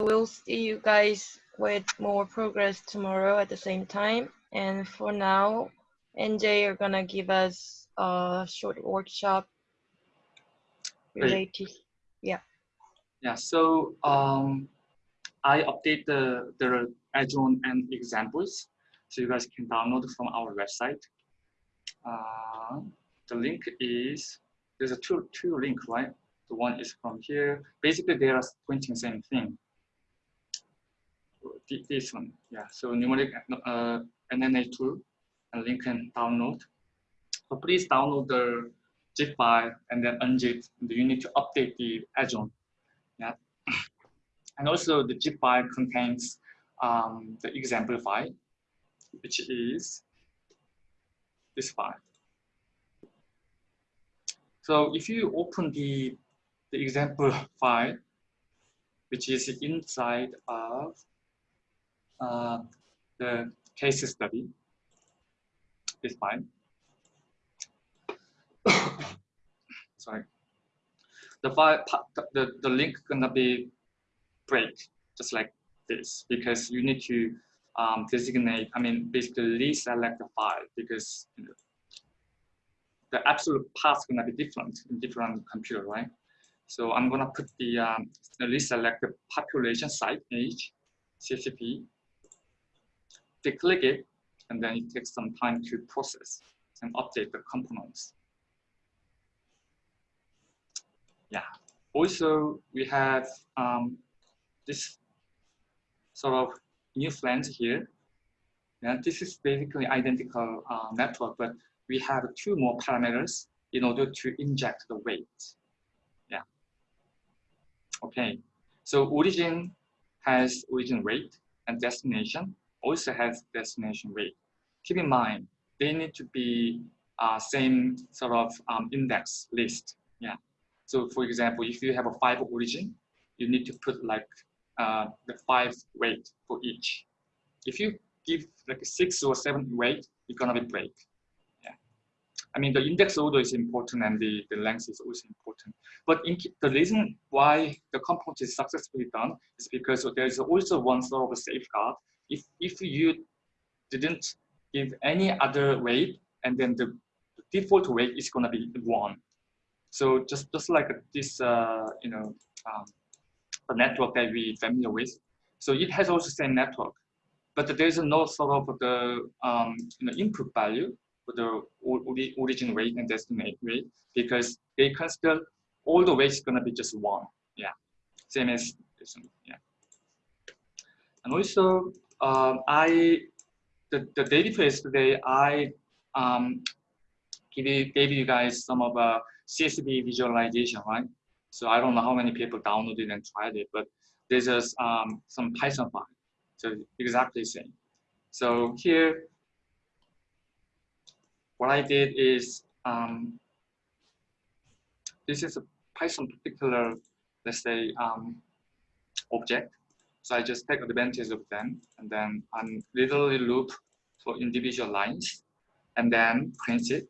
we'll see you guys with more progress tomorrow at the same time. And for now, NJ are gonna give us a short workshop related. Yeah. Yeah. So um, I update the the Azure and examples, so you guys can download from our website. Uh, the link is there's a two two link right. The one is from here. Basically, they are pointing same thing. This one, yeah. So numeric uh, NNA tool and link and download. So please download the zip file and then unzip. You need to update the Azure. Yeah. And also the zip file contains um, the example file, which is this file. So if you open the, the example file, which is inside of uh, the case study, is fine. Sorry. The file, the, the link gonna be break just like this because you need to um, designate, I mean, basically reselect the file because you know, the absolute path to be different in different computer, right? So I'm going to put the, um, the population site age, CSV. They click it, and then it takes some time to process and update the components. Yeah. Also, we have um, this sort of new flange here. And this is basically identical uh, network, but we have two more parameters in order to inject the weight. Yeah. Okay. So origin has origin weight and destination also has destination weight. Keep in mind, they need to be uh, same sort of um, index list. Yeah. So for example, if you have a five origin, you need to put like uh, the five weight for each. If you give like a six or seven weight, it's gonna be break. Yeah. I mean, the index order is important and the, the length is also important. But in, the reason why the component is successfully done is because there's also one sort of a safeguard. If, if you didn't give any other weight and then the, default weight is gonna be one. So just, just like this, uh, you know, um, the network that we familiar with. So it has also same network, but there's no sort of the um, you know, input value for the origin weight and destination weight because they consider all the weights going to be just one. Yeah, same as this. Yeah. And also, um, I the, the day before yesterday, I um, gave you guys some of a CSV visualization, right? So I don't know how many people downloaded and tried it, but there's just um, some Python file. So exactly the same. So here, what I did is, um, this is a Python particular, let's say, um, object. So I just take advantage of them and then I'm literally loop for individual lines and then print it.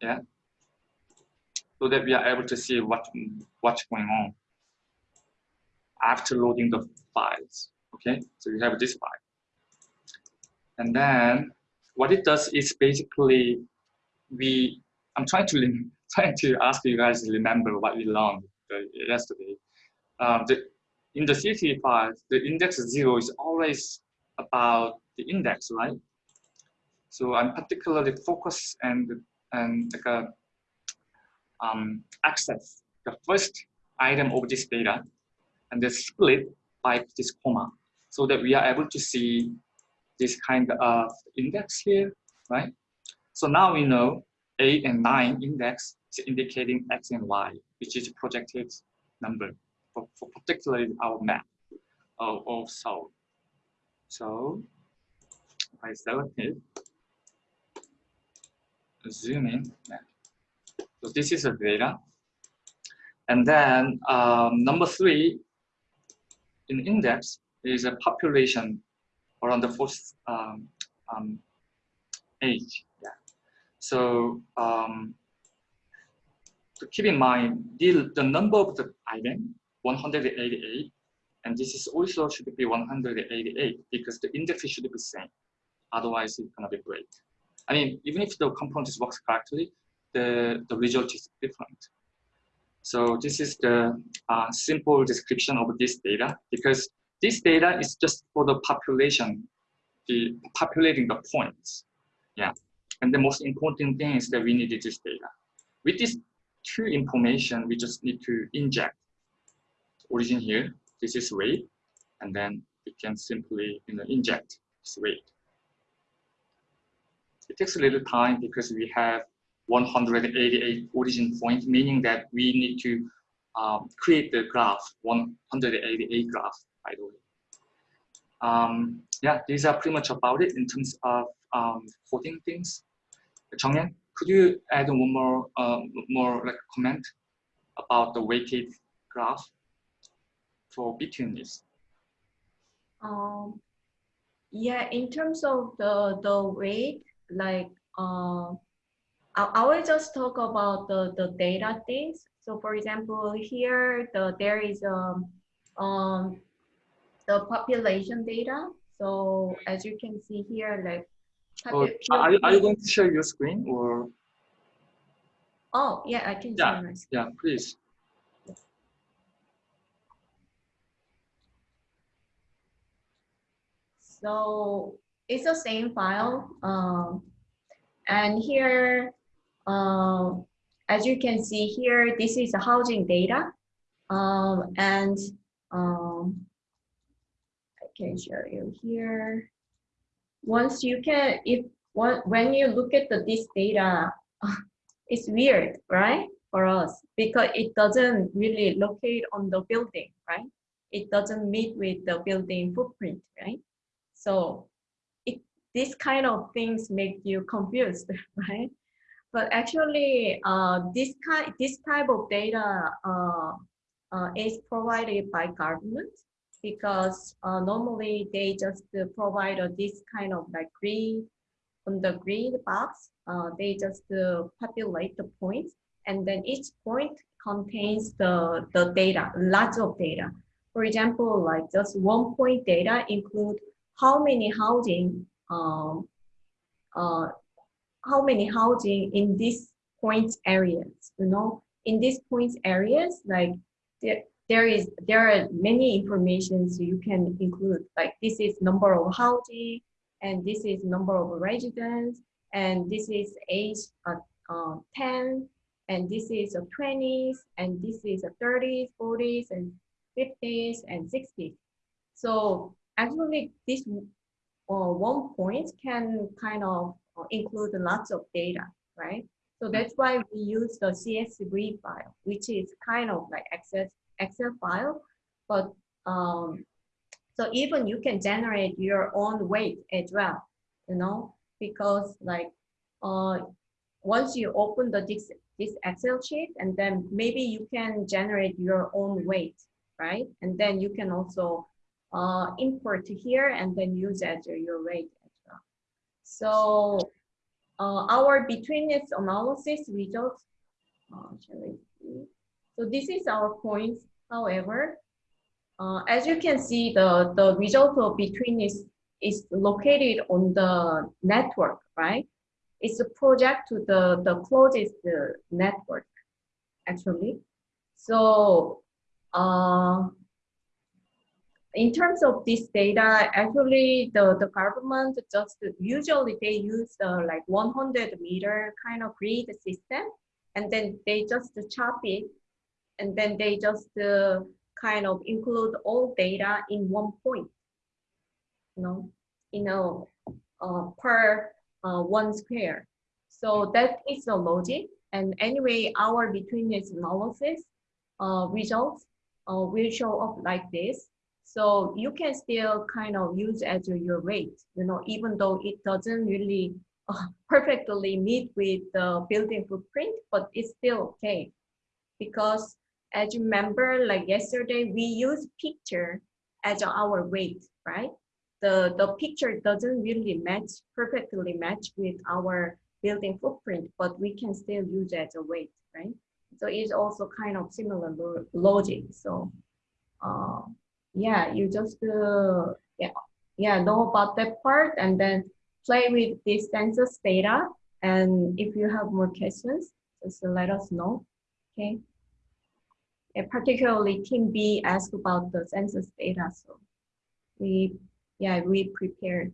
Yeah so that we are able to see what what's going on after loading the files. Okay, so you have this file. And then what it does is basically we I'm trying to trying to ask you guys to remember what we learned yesterday. Um, the, in the CSV file, the index zero is always about the index, right? So I'm particularly focused and and like a um, access the first item of this data and then split by this comma so that we are able to see this kind of index here, right? So now we know 8 and 9 index is indicating x and y, which is projected number for, for particularly our map of, of Seoul. So I select it, zoom in, so this is the data. And then um, number three in index is a population around the fourth um, um, age. Yeah. So um, to keep in mind, the, the number of the item, 188, And this is also should be 188 because the index should be same. Otherwise, it's gonna be break. I mean, even if the component works correctly, the, the result is different. So this is the uh, simple description of this data because this data is just for the population, the populating the points. Yeah. And the most important thing is that we need this data. With this two information, we just need to inject origin here. This is weight, and then we can simply you know, inject this weight. It takes a little time because we have 188 origin points, meaning that we need to um, create the graph, 188 graph, by the way. Um, yeah, these are pretty much about it in terms of um, coding things. Chongyan, could you add one more, uh, more like comment about the weighted graph for between this? Um, yeah, in terms of the the weight, like uh, I, I will just talk about the the data things. So, for example, here the there is um um the population data. So as you can see here, like Oh, are, you, are you going to share your screen or? Oh, yeah, I can yeah, share my screen. Yeah, please. So it's the same file. Um, and here, uh, as you can see here, this is the housing data. Um, and um, I can show you here once you can, if when you look at the, this data, it's weird, right? For us, because it doesn't really locate on the building, right? It doesn't meet with the building footprint, right? So it, this kind of things make you confused, right? But actually, uh, this kind, this type of data uh, uh, is provided by government because uh, normally they just provide this kind of like grid on the grid box. Uh, they just uh, populate the points and then each point contains the, the data, lots of data. For example, like just one point data include how many housing, um, uh, how many housing in these point areas, you know, in these points areas, like there, there is there are many informations you can include. Like this is number of housing and this is number of residents and this is age uh, uh, 10 and this is a 20s and this is a 30s 40s and 50s and 60s so actually this uh, one point can kind of uh, include lots of data right so that's why we use the csv file which is kind of like access Excel file, but um, so even you can generate your own weight as well, you know, because like uh, once you open the this, this Excel sheet and then maybe you can generate your own weight, right? And then you can also uh, import here and then use as your rate as well. So uh, our betweenness analysis results, uh? So this is our points. However, uh, as you can see, the, the result of betweenness is, is located on the network, right? It's a project to the, the closest network, actually. So uh, in terms of this data, actually the, the government just usually they use uh, like 100 meter kind of grid system and then they just chop it and then they just uh, kind of include all data in one point, you know, you know, uh, per uh, one square. So that is the logic. And anyway, our betweenness analysis uh, results uh, will show up like this. So you can still kind of use as your rate, you know, even though it doesn't really uh, perfectly meet with the building footprint, but it's still okay because as you remember, like yesterday, we use picture as our weight, right? The, the picture doesn't really match, perfectly match with our building footprint, but we can still use as a weight, right? So it's also kind of similar lo logic. So, uh, yeah, you just uh, yeah, yeah, know about that part and then play with this census data. And if you have more questions, just let us know. Okay. And particularly team B asked about the census data. So we, yeah, we prepared.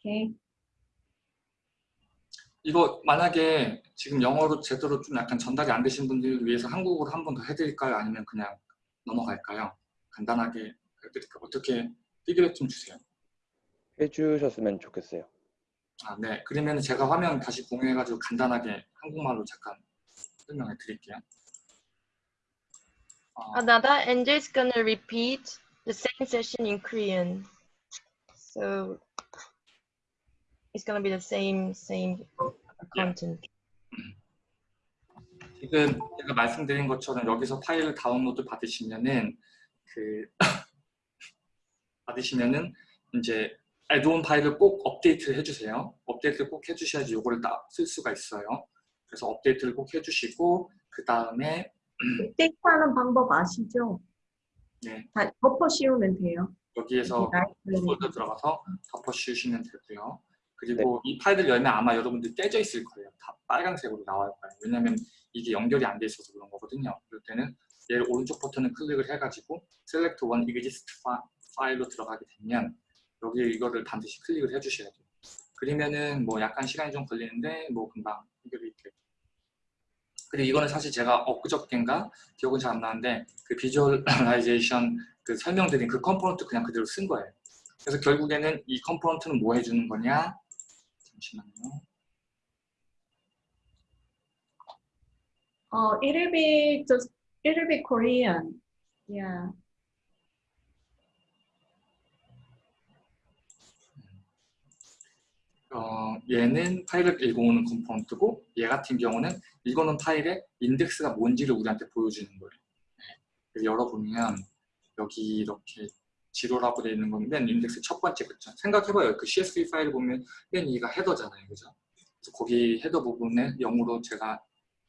Okay. 이거 만약에 지금 영어로 제대로 좀 약간 전달이 안 되신 분들을 위해서 한국어로 한 번 더 해드릴까요? 아니면 그냥 넘어갈까요? 간단하게 해드릴까요? 어떻게 피드백 좀 주세요. 해주셨으면 좋겠어요. 아, 네. 그러면 제가 화면 다시 공유해가지고 간단하게 한국말로 잠깐 설명해 드릴게요. 어, Another NJ is gonna repeat the same session in Korean. So it's gonna be the same same content. 지금 제가 말씀드린 것처럼 여기서 파일을 다운로드 받으시면은 그 받으시면은 이제 애드온 파일을 꼭 업데이트를 해주세요. 업데이트를 꼭 해주셔야지 이거를 다쓸 수가 있어요. 그래서 업데이트를 꼭 해주시고 그 다음에 데이트하는 방법 아시죠? 네, 다 덮어 씌우면 돼요. 여기에서 폴더 들어가서 덮어 씌우시면 되고요. 그리고 이 파일을 열면 아마 여러분들 떼져 있을 거예요. 다 빨간색으로 나올 거예요. 왜냐면 이게 연결이 안 돼 있어서 그런 거거든요. 그럴 때는 얘를 오른쪽 버튼을 클릭을 해가지고 Select One Exist Fi- 파일로 들어가게 되면 여기 이거를 반드시 클릭을 해주셔야 돼요. 그러면은 뭐 약간 시간이 좀 걸리는데 뭐 금방 해결이 돼요. 그리고 이거는 사실 제가 엊그저께인가 기억은 잘 안 나는데 그 비주얼라이제이션 그 설명드린 그 컴포넌트 그냥 그대로 쓴 거예요. 그래서 결국에는 이 컴포넌트는 뭐 해주는 거냐? 잠시만요. 어, it'll be just it'll be Korean. Yeah. 어, 얘는 파일을 읽어오는 컴포넌트고 얘 같은 경우는 읽어놓은 파일의 인덱스가 뭔지를 우리한테 보여주는 거예요. 그래서 열어보면 여기 이렇게 지로라고 되어 있는 건맨 인덱스 첫 번째 그쵸? 생각해봐요. 그 CSV 파일을 보면 맨 위가 헤더잖아요. 그죠? 그래서 거기 헤더 부분에 0으로 제가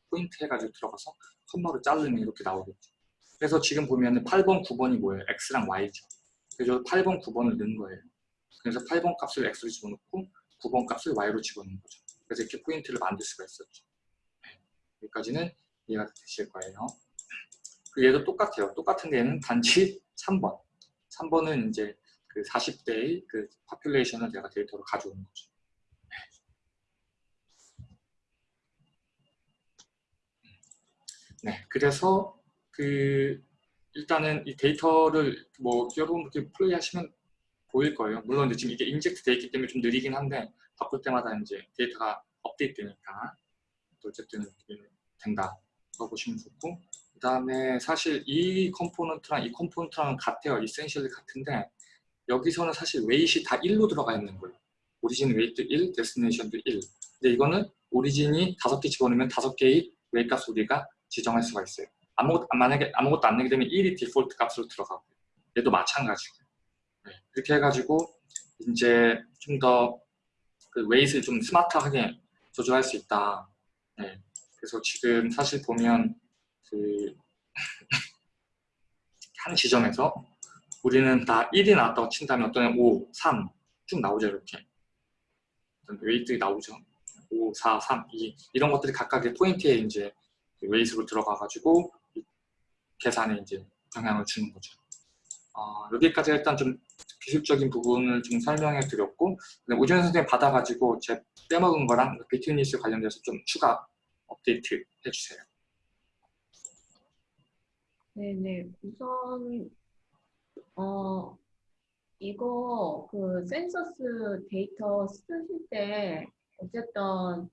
포인트 해가지고 들어가서 컴마로 자르면 이렇게 나오겠죠. 그래서 지금 보면은 8번, 9번이 뭐예요? X랑 Y죠. 그래서 8번, 9번을 넣은 거예요. 그래서 8번 값을 X로 집어넣고 9번 값을 Y로 집어넣는 거죠. 그래서 이렇게 포인트를 만들 수가 있었죠. 네, 여기까지는 이해가 되실 거예요. 그 얘도 똑같아요. 똑같은 데는 단지 3번. 3번은 이제 그 40대의 그 파퓰레이션을 내가 데이터로 가져오는 거죠. 네, 그래서 그 일단은 이 데이터를 뭐 여러분 이렇게 플레이 하시면 보일 거예요. 물론 이제 지금 이게 인젝트 돼 있기 때문에 좀 느리긴 한데 바꿀 때마다 이제 데이터가 업데이트 되니까 또 어쨌든 이렇게 된다고 보시면 좋고 그 다음에 사실 이 컴포넌트랑 이 컴포넌트랑 같아요. 이센셜리 같은데 여기서는 사실 웨이트이 다 1로 들어가 있는 거예요. 오리진 웨이트 1, 데스티네이션도 1. 근데 이거는 오리진이 다섯 개 집어넣으면 다섯 개의 웨이트 값 우리가 지정할 수가 있어요. 아무것도 만약에 아무것도 안 내게 되면 1이 디폴트 값으로 들어가고 얘도 마찬가지고 네, 그렇게 해가지고 이제 좀 더 그 웨이트를 좀 스마트하게 조절할 수 있다. 네, 그래서 지금 사실 보면 그 한 지점에서 우리는 다 1이 나왔다고 친다면 어떤 애는 5, 3 쭉 나오죠 이렇게 웨이트 나오죠 5, 4, 3, 2 이런 것들이 각각의 포인트에 이제 웨이트로 들어가 가지고 계산에 이제 영향을 주는 거죠. 어, 여기까지 일단 좀 기술적인 부분을 좀 설명해 드렸고 오지현 선생님 받아가지고 제 빼먹은 거랑 비트니스 관련돼서 좀 추가 업데이트 해주세요. 네네. 우선 어 이거 그 센서스 데이터 쓰실 때 어쨌든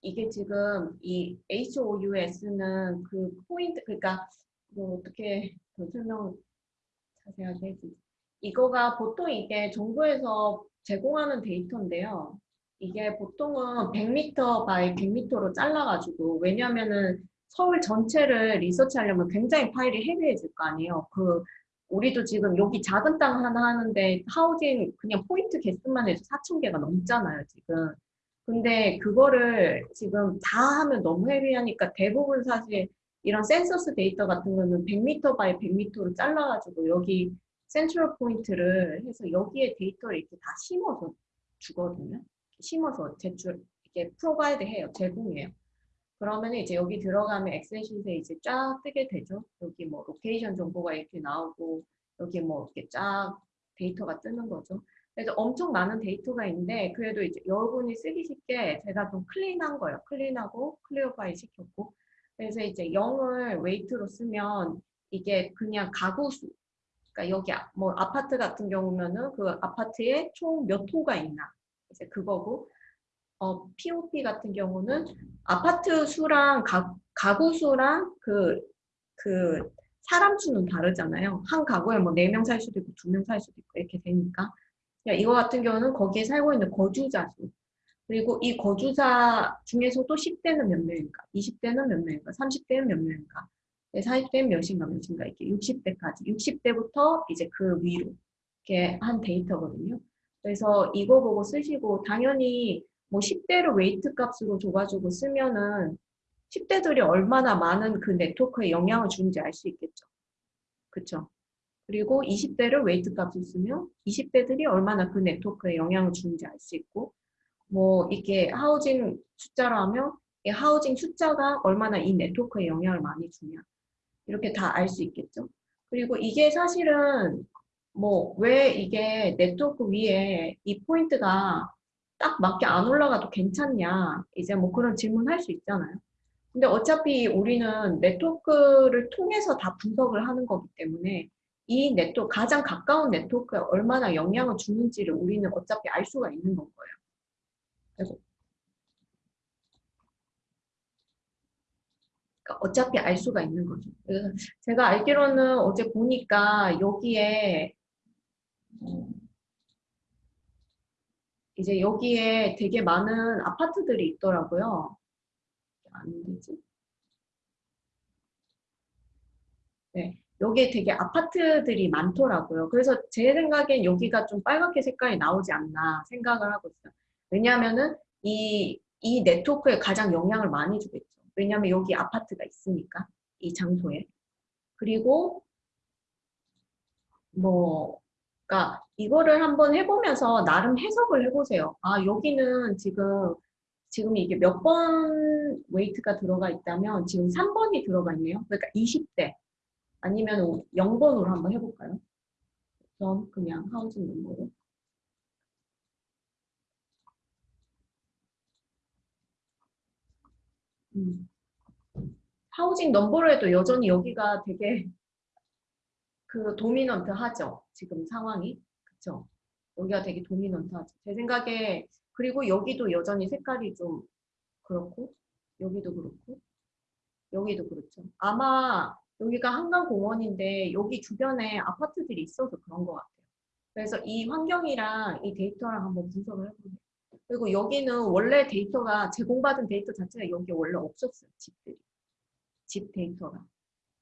이게 지금 이 HOUS는 그 포인트 그러니까 뭐 어떻게 더 설명 자세하게 해주지? 이거가 보통 이게 정부에서 제공하는 데이터인데요. 이게 보통은 100m 바이 100m로 잘라가지고 왜냐면은 서울 전체를 리서치하려면 굉장히 파일이 헤비해질 거 아니에요. 그 우리도 지금 여기 작은 땅 하나 하는데 하우징 그냥 포인트 개수만 해도 4천 개가 넘잖아요 지금. 근데 그거를 지금 다 하면 너무 헤비하니까 대부분 사실 이런 센서스 데이터 같은 거는 100m 바이 100m로 잘라가지고 여기 센트럴 포인트를 해서 여기에 데이터를 이렇게 다 심어서 주거든요. 심어서 제출 이렇게 프로바이드 해요. 제공해요. 그러면 이제 여기 들어가면 엑셀 시트에 이제 쫙 뜨게 되죠. 여기 뭐 로케이션 정보가 이렇게 나오고 여기 뭐 이렇게 쫙 데이터가 뜨는 거죠. 그래서 엄청 많은 데이터가 있는데 그래도 이제 여러분이 쓰기 쉽게 제가 좀 클린한 거예요. 클린하고 클리어 파일 시켰고 그래서 이제 0을 웨이트로 쓰면 이게 그냥 가구 수 그러니까 여기 아- 뭐 아파트 같은 경우면은 그 아파트에 총 몇 호가 있나. 이제 그거고. 어 POP 같은 경우는 아파트 수랑 가, 가구 수랑 그 그 사람 수는 다르잖아요. 한 가구에 뭐 네 명 살 수도 있고 두 명 살 수도 있고 이렇게 되니까. 그러니까 이거 같은 경우는 거기에 살고 있는 거주자 수 그리고 이 거주자 중에서도 10대는 몇 명인가, 20대는 몇 명인가, 30대는 몇 명인가, 40대는 몇인가 몇인가 이렇게 60대까지 60대부터 이제 그 위로 이렇게 한 데이터거든요. 그래서 이거 보고 쓰시고 당연히 뭐 10대를 웨이트 값으로 줘가지고 쓰면은 10대들이 얼마나 많은 그 네트워크에 영향을 주는지 알 수 있겠죠. 그쵸? 그리고 20대를 웨이트 값을 쓰면 20대들이 얼마나 그 네트워크에 영향을 주는지 알 수 있고 뭐 이게 하우징 숫자로 하면 이 하우징 숫자가 얼마나 이 네트워크에 영향을 많이 주냐 이렇게 다 알 수 있겠죠. 그리고 이게 사실은 뭐 왜 이게 네트워크 위에 이 포인트가 딱 맞게 안 올라가도 괜찮냐 이제 뭐 그런 질문 할 수 있잖아요. 근데 어차피 우리는 네트워크를 통해서 다 분석을 하는 거기 때문에 이 네트워크 가장 가까운 네트워크에 얼마나 영향을 주는지를 우리는 어차피 알 수가 있는 건 거예요. 그러니까 어차피 알 수가 있는 거죠. 그래서 제가 알기로는 어제 보니까 여기에 어, 이제 여기에 되게 많은 아파트들이 있더라고요. 안 되지? 네, 여기에 되게 아파트들이 많더라고요. 그래서 제 생각엔 여기가 좀 빨갛게 색깔이 나오지 않나 생각을 하고 있어요. 왜냐하면은 이, 이 네트워크에 가장 영향을 많이 주겠죠. 왜냐하면 여기 아파트가 있으니까, 이 장소에. 그리고 뭐, 그러니까 이거를 한번 해보면서 나름 해석을 해보세요. 아, 여기는 지금 지금 이게 몇 번 웨이트가 들어가 있다면 지금 3번이 들어가 있네요. 그러니까 20대 아니면 0번으로 한번 해볼까요? 전 그냥 하우징 넘버로. 음. 하우징 넘버로 해도 여전히 여기가 되게 그 도미넌트 하죠. 지금 상황이. 그쵸? 여기가 되게 도미넌트 하죠. 제 생각에 그리고 여기도 여전히 색깔이 좀 그렇고 여기도 그렇고 여기도 그렇죠. 아마 여기가 한강공원인데 여기 주변에 아파트들이 있어서 그런 것 같아요. 그래서 이 환경이랑 이 데이터랑 한번 분석을 해보세요. 그리고 여기는 원래 데이터가 제공받은 데이터 자체가 여기 원래 없었어요. 집들이. 집 데이터가.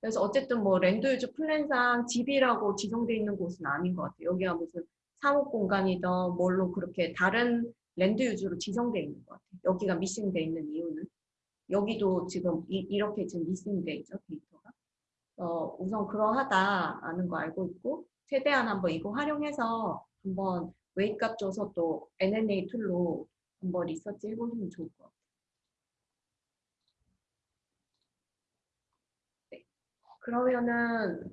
그래서 어쨌든 뭐 랜드 유즈 플랜상 집이라고 지정돼 있는 곳은 아닌 것 같아요. 여기가 무슨 사업 공간이든 뭘로 그렇게 다른 랜드 유즈로 지정돼 있는 것 같아요. 여기가 미싱돼 있는 이유는 여기도 지금 이, 렇게 지금 미싱돼 있죠 데이터가. 어, 우선 그러하다라는 거 알고 있고 최대한 한번 이거 활용해서 한번 웨이트 값 줘서 또 NNA 툴로 한번 리서치 해보시면 좋을 것 같아요. 네. 그러면은